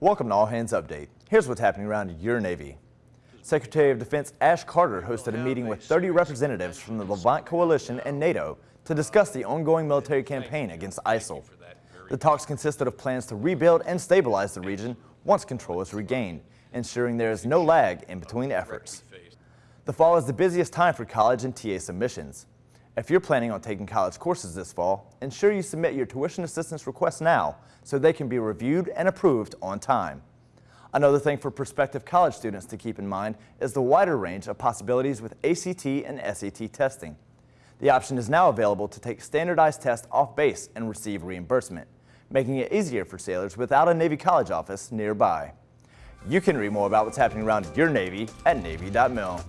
Welcome to All Hands Update. Here's what's happening around your Navy. Secretary of Defense Ash Carter hosted a meeting with 30 representatives from the Levant Coalition and NATO to discuss the ongoing military campaign against ISIL. The talks consisted of plans to rebuild and stabilize the region once control is regained, ensuring there is no lag in between efforts. The fall is the busiest time for college and TA submissions. If you're planning on taking college courses this fall, ensure you submit your tuition assistance requests now so they can be reviewed and approved on time. Another thing for prospective college students to keep in mind is the wider range of possibilities with ACT and SAT testing. The option is now available to take standardized tests off base and receive reimbursement, making it easier for sailors without a Navy college office nearby. You can read more about what's happening around your Navy at Navy.mil.